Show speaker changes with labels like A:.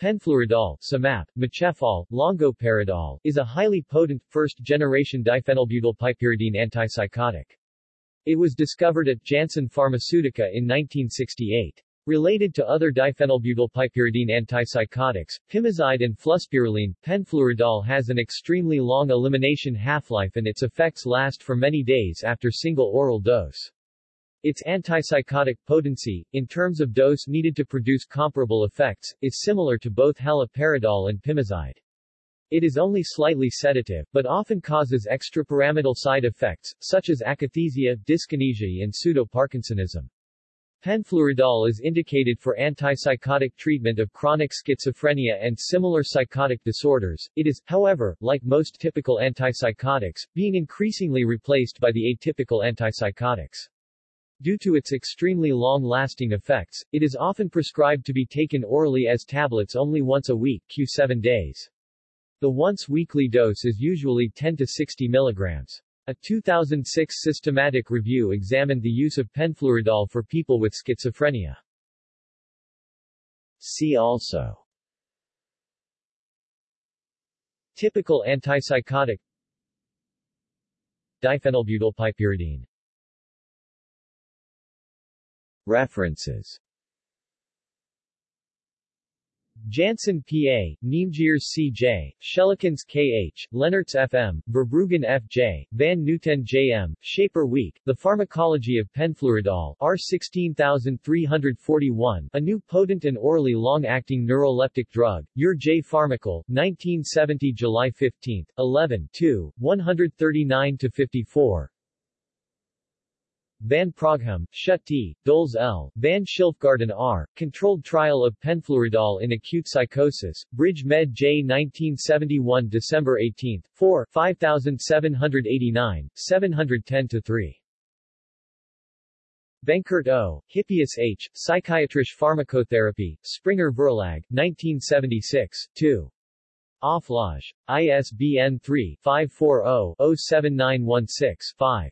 A: Penfluridol, Semap, Micefal, Longoperidol, is a highly potent, first-generation diphenylbutylpiperidine antipsychotic. It was discovered at Janssen Pharmaceutica in 1968. Related to other diphenylbutylpiperidine antipsychotics, pimozide and fluspirilene, penfluridol has an extremely long elimination half-life and its effects last for many days after single oral dose. Its antipsychotic potency, in terms of dose needed to produce comparable effects, is similar to both haloperidol and pimozide. It is only slightly sedative, but often causes extrapyramidal side effects, such as akathisia, dyskinesia and pseudo-Parkinsonism. Penfluridol is indicated for antipsychotic treatment of chronic schizophrenia and similar psychotic disorders. It is, however, like most typical antipsychotics, being increasingly replaced by the atypical antipsychotics. Due to its extremely long-lasting effects, it is often prescribed to be taken orally as tablets only once a week q7 days. The once-weekly dose is usually 10 to 60 milligrams. A 2006 systematic review examined the use of penfluridol for people with schizophrenia. See also Typical antipsychotic Diphenylbutylpiperidine References Janssen P.A., Niemegeers C.J., Schellekens K.H., Lenaerts F.M., Verbruggen F.J., Van Nueten J.M., Schaper Week, The Pharmacology of Penfluridol R 16341, a new potent and orally long-acting neuroleptic drug, Ur J. Pharmacol, 1970 July 15, 11 2, 139-54, Van Praaghem, Schut T, Dols L, Van Schilfgaarden R, Controlled Trial of Penfluridol in Acute Psychosis, Bridge Med J 1971 December 18, 4, 5789, 710-3. Benkert O., Hippius H., Psychiatrische Pharmakotherapie, Springer Verlag, 1976, 2. Offlage. ISBN 3-540-07916-5.